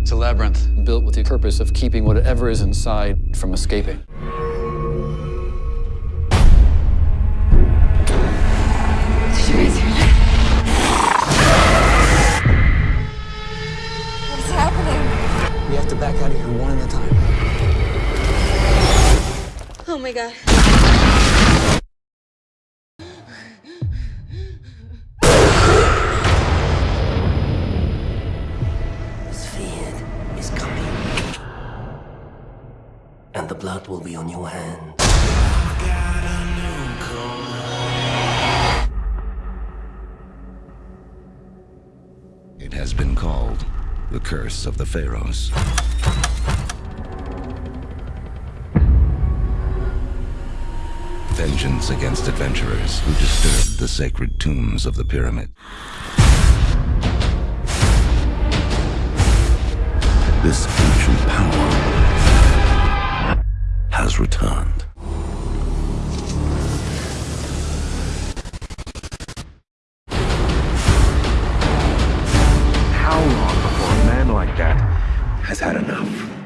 It's a labyrinth built with the purpose of keeping whatever is inside from escaping. To back out of here one at a time. Oh my god. Sphere is coming. And the blood will be on your hand. It has been called the Curse of the Pharaohs. Vengeance against adventurers who disturbed the sacred tombs of the pyramid. This has had enough.